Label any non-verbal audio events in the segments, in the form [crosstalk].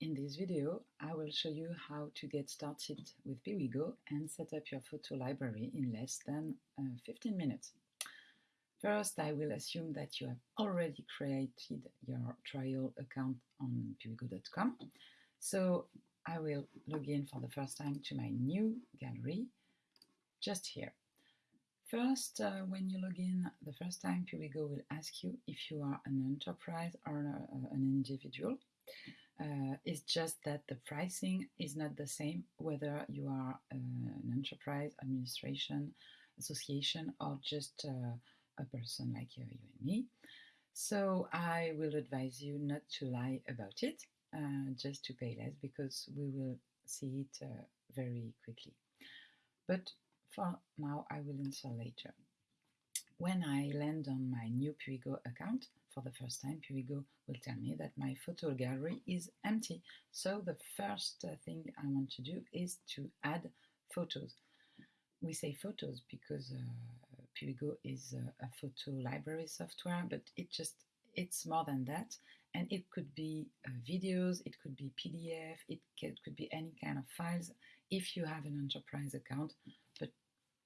In this video, I will show you how to get started with Piwigo and set up your photo library in less than uh, 15 minutes. First, I will assume that you have already created your trial account on piwigo.com. So I will log in for the first time to my new gallery, just here. First, uh, when you log in the first time, Piwigo will ask you if you are an enterprise or uh, an individual. Uh, it's just that the pricing is not the same whether you are uh, an enterprise, administration, association, or just uh, a person like you, you and me. So I will advise you not to lie about it, uh, just to pay less because we will see it uh, very quickly. But for now, I will answer later. When I land on my new Piwigo account, for the first time, Piwigo will tell me that my photo gallery is empty. So the first uh, thing I want to do is to add photos. We say photos because uh, Piwigo is a, a photo library software, but it just it's more than that and it could be uh, videos it could be pdf it could be any kind of files if you have an enterprise account but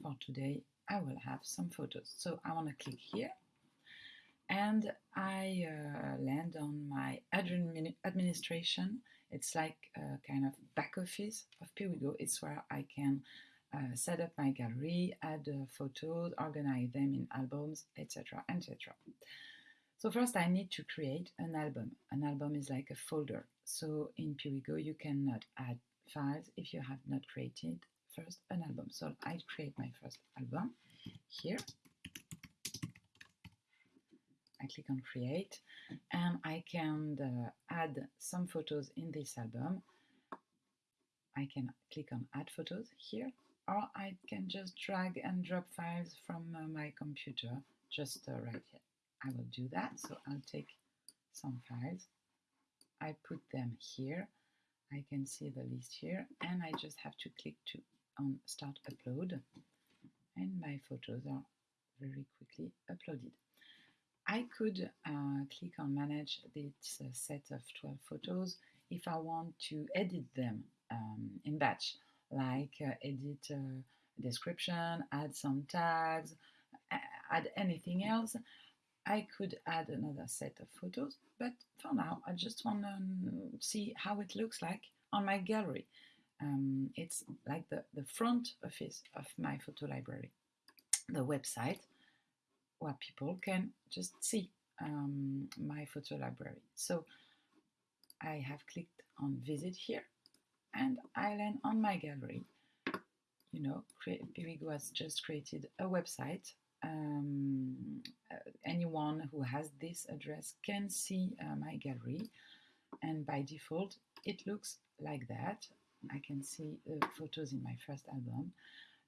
for today i will have some photos so i want to click here and I uh, land on my admin administration. It's like a kind of back office of Piwigo. It's where I can uh, set up my gallery, add uh, photos, organize them in albums, etc., etc. So first I need to create an album. An album is like a folder. So in Piwigo you cannot add files if you have not created first an album. So I create my first album here I click on create and I can uh, add some photos in this album. I can click on add photos here or I can just drag and drop files from uh, my computer just uh, right here. I will do that so I'll take some files I put them here I can see the list here and I just have to click to on start upload and my photos are very quickly uploaded. I could uh, click on manage this uh, set of 12 photos if I want to edit them um, in batch, like uh, edit uh, description, add some tags, add anything else. I could add another set of photos, but for now I just want to um, see how it looks like on my gallery. Um, it's like the, the front office of my photo library, the website where people can just see um, my photo library. So I have clicked on visit here and I land on my gallery. You know, Piwigo has just created a website. Um, uh, anyone who has this address can see uh, my gallery and by default it looks like that. I can see uh, photos in my first album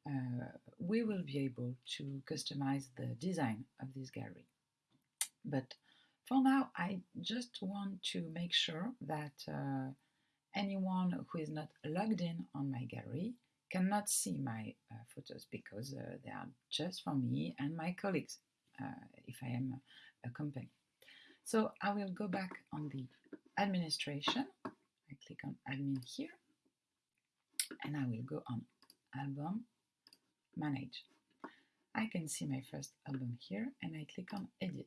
uh, we will be able to customize the design of this gallery. But for now, I just want to make sure that uh, anyone who is not logged in on my gallery cannot see my uh, photos because uh, they are just for me and my colleagues uh, if I am a, a company. So I will go back on the administration. I click on admin here and I will go on album manage. I can see my first album here and I click on edit.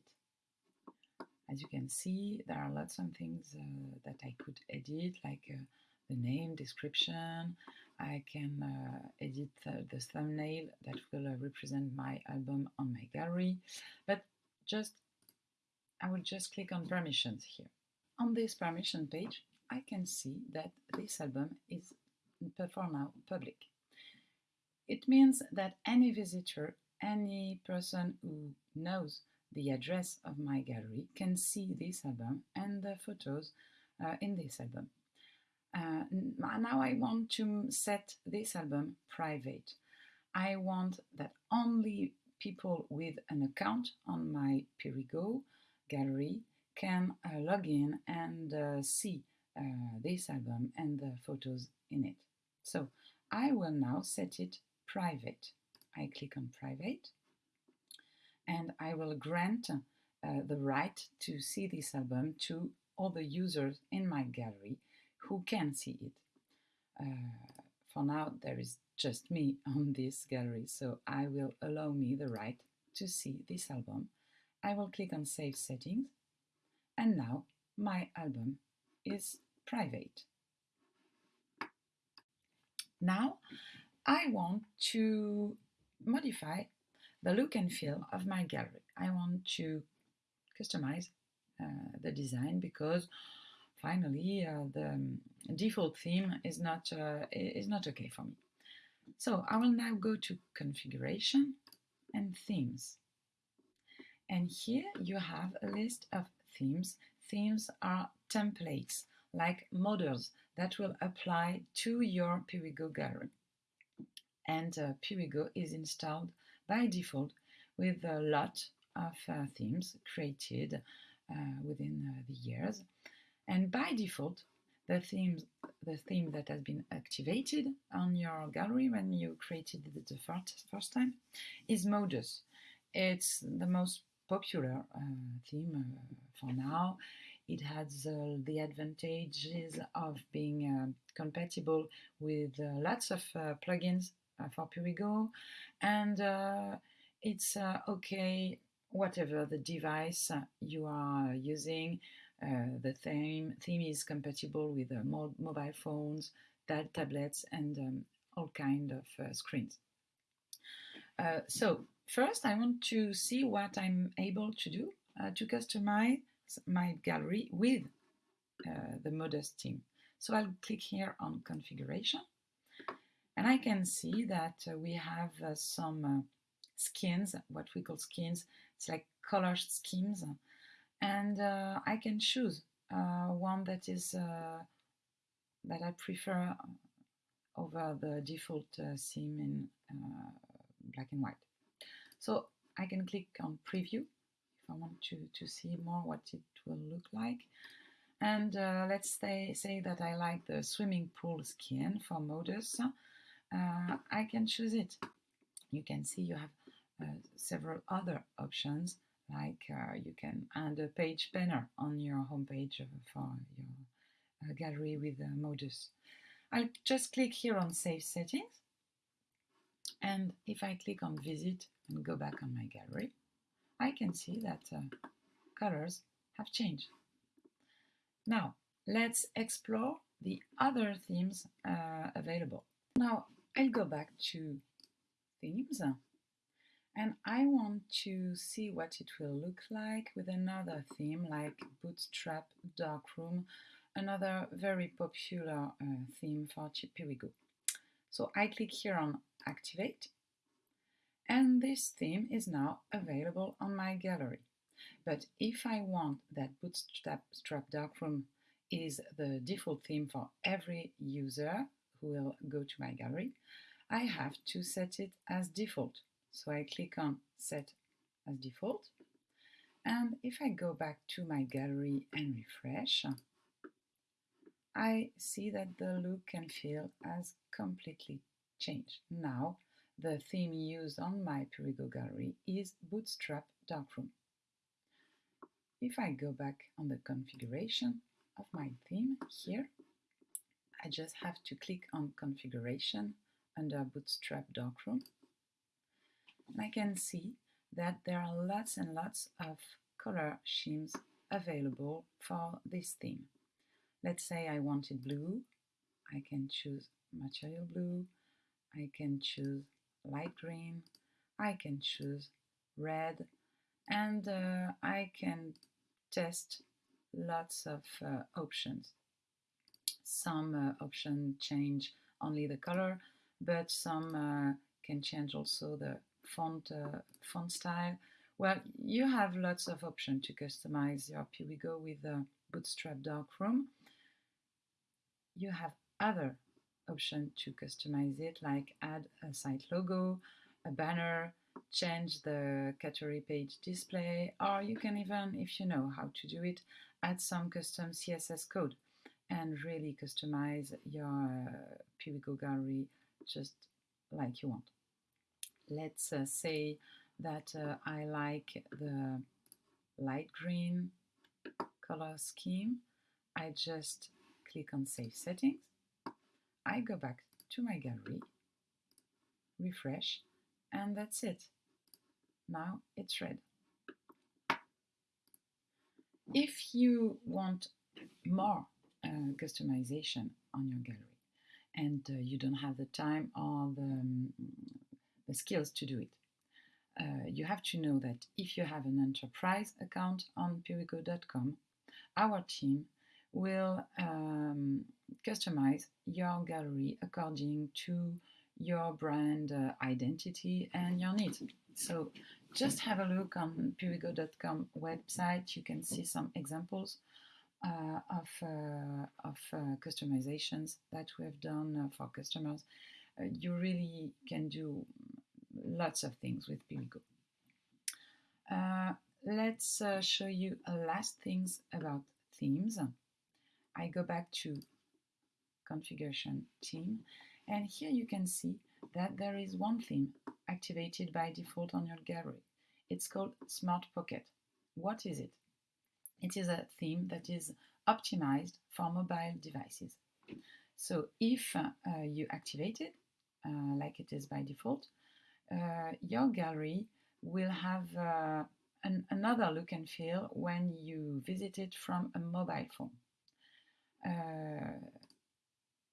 As you can see, there are lots of things uh, that I could edit, like uh, the name, description. I can uh, edit the thumbnail that will uh, represent my album on my gallery. But just, I will just click on permissions here. On this permission page, I can see that this album is for now public. It means that any visitor, any person who knows the address of my gallery can see this album and the photos uh, in this album. Uh, now I want to set this album private. I want that only people with an account on my Piwigo gallery can uh, log in and uh, see uh, this album and the photos in it. So I will now set it private. I click on private and I will grant uh, the right to see this album to all the users in my gallery who can see it. Uh, for now, there is just me [laughs] on this gallery, so I will allow me the right to see this album. I will click on Save Settings, and now my album is private. Now, I want to modify the look and feel of my gallery. I want to customize uh, the design because finally uh, the default theme is not uh, is not okay for me. So I will now go to configuration and themes. And here you have a list of themes. Themes are templates like models that will apply to your Piwigo gallery. And uh, Piwigo is installed by default with a lot of uh, themes created uh, within uh, the years. And by default, the theme, the theme that has been activated on your gallery when you created it the first, first time is Modus. It's the most popular uh, theme uh, for now. It has uh, the advantages of being uh, compatible with uh, lots of uh, plugins for Piwigo, and it's okay whatever the device you are using. the theme theme is compatible with mo mobile phones, tablets, and um, all kind of screens. so first, I want to see what I'm able to do to customize my gallery with uh, the Modus theme. So I'll click here on configuration and I can see that uh, we have uh, some uh, skins, what we call skins, it's like color schemes and uh, I can choose uh, one that is that I prefer over the default theme in black and white. So I can click on preview I want to, to see more what it will look like. And uh, let's say, say that I like the swimming pool skin for Modus. Uh, I can choose it. You can see you have uh, several other options like uh, you can add a page banner on your homepage for your uh, gallery with Modus. I'll just click here on Save Settings. And if I click on Visit and go back on my gallery, I can see that uh, colors have changed. Now, let's explore the other themes uh, available. Now, I'll go back to themes and I want to see what it will look like with another theme like Bootstrap Darkroom, another very popular uh, theme for Piwigo. So I click here on Activate and this theme is now available on my gallery. But if I want that Bootstrap Darkroom is the default theme for every user who will go to my gallery, I have to set it as default. So I click on Set as Default. And if I go back to my gallery and refresh, I see that the look and feel has completely changed. Now the theme used on my Piwigo gallery is Bootstrap Darkroom. If I go back on the configuration of my theme here, I just have to click on configuration under Bootstrap Darkroom. And I can see that there are lots and lots of color schemes available for this theme. Let's say I wanted blue, I can choose material blue, I can choose light green, I can choose red, and uh, I can test lots of uh, options. Some uh, options change only the color, but some uh, can change also the font, uh, font style. Well, you have lots of options to customize your Piwigo with the Bootstrap Darkroom. You have other option to customize it, like add a site logo, a banner, change the category page display, or you can even, if you know how to do it, add some custom CSS code and really customize your uh, Piwigo gallery just like you want. Let's uh, say that uh, I like the light green color scheme. I just click on Save Settings. I go back to my gallery, refresh, and that's it. Now it's red. If you want more uh, customization on your gallery and uh, you don't have the time or the, um, the skills to do it, uh, you have to know that if you have an enterprise account on Piwigo.com, our team will um, customize your gallery according to your brand uh, identity and your needs. So just have a look on Piwigo.com website. You can see some examples uh, of, uh, of uh, customizations that we have done uh, for customers. Uh, you really can do lots of things with Piwigo. let's show you last things about themes. I go back to configuration theme and here you can see that there is one theme activated by default on your gallery. It's called Smart Pocket. What is it? It is a theme that is optimized for mobile devices. So if uh, you activate it, uh, like it is by default, uh, your gallery will have uh, an, another look and feel when you visit it from a mobile phone. Uh,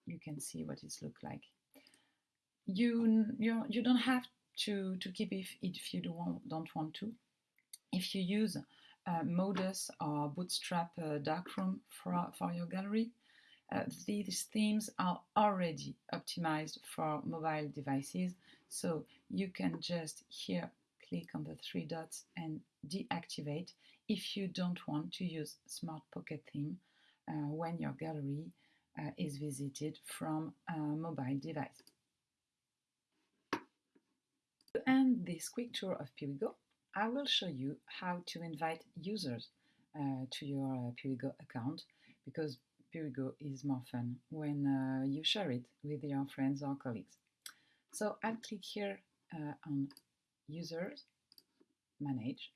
you can see what it looks like. You, you, you don't have to, to keep it if you don't, don't want to. If you use uh, Modus or Bootstrap uh, Darkroom for, for your gallery, uh, these themes are already optimized for mobile devices, so you can just here click on the three dots and deactivate if you don't want to use Smart Pocket theme when your gallery uh, is visited from a mobile device. To end this quick tour of Piwigo, I will show you how to invite users uh, to your uh, account because Piwigo is more fun when uh, you share it with your friends or colleagues. So I'll click here uh, on Users, Manage,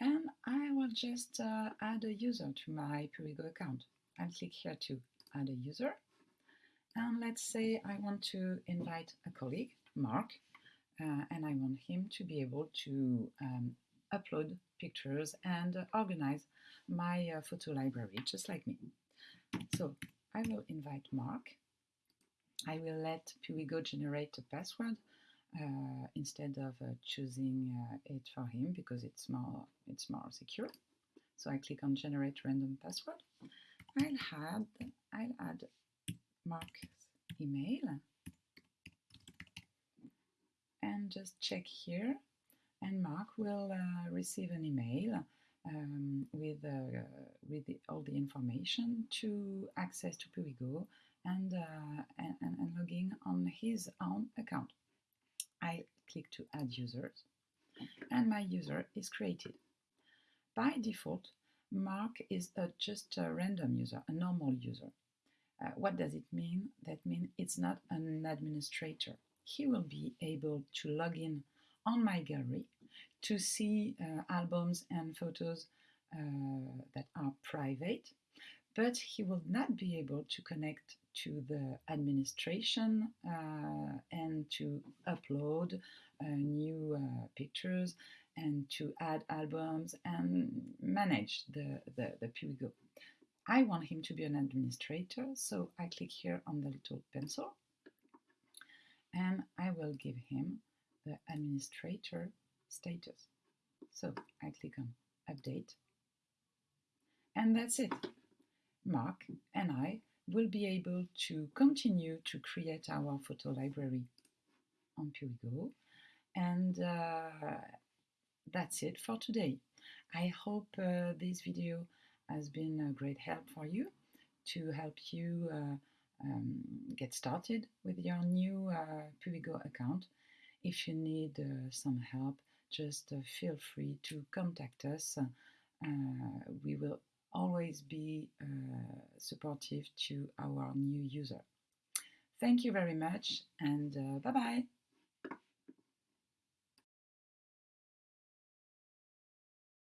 and I will just uh, add a user to my Piwigo account. I'll click here to add a user. And let's say I want to invite a colleague, Mark, uh, and I want him to be able to um, upload pictures and organize my uh, photo library, just like me. So I will invite Mark. I will let Piwigo generate a password uh, instead of uh, choosing uh, it for him because it's more it's more secure. So I click on generate random password. I'll add I'll add Mark's email and just check here and Mark will uh, receive an email um, with, uh, with the, all the information to access to Piwigo and, uh, and, and logging on his own account. I click to add users and my user is created. By default, Mark is a, just a random user, a normal user. Uh, what does it mean? That means it's not an administrator. He will be able to log in on my gallery to see uh, albums and photos uh, that are private, but he will not be able to connect to the administration uh, and to upload uh, new uh, pictures and to add albums and manage the, the, the. I want him to be an administrator, so I click here on the little pencil and I will give him the administrator status. So I click on update and that's it. Mark and I will be able to continue to create our photo library on Piwigo and uh, that's it for today. I hope uh, this video has been a great help for you to help you uh, um, get started with your new uh, Piwigo account. If you need uh, some help, just uh, feel free to contact us. We will always be uh, supportive to our new user. Thank you very much and uh, bye bye.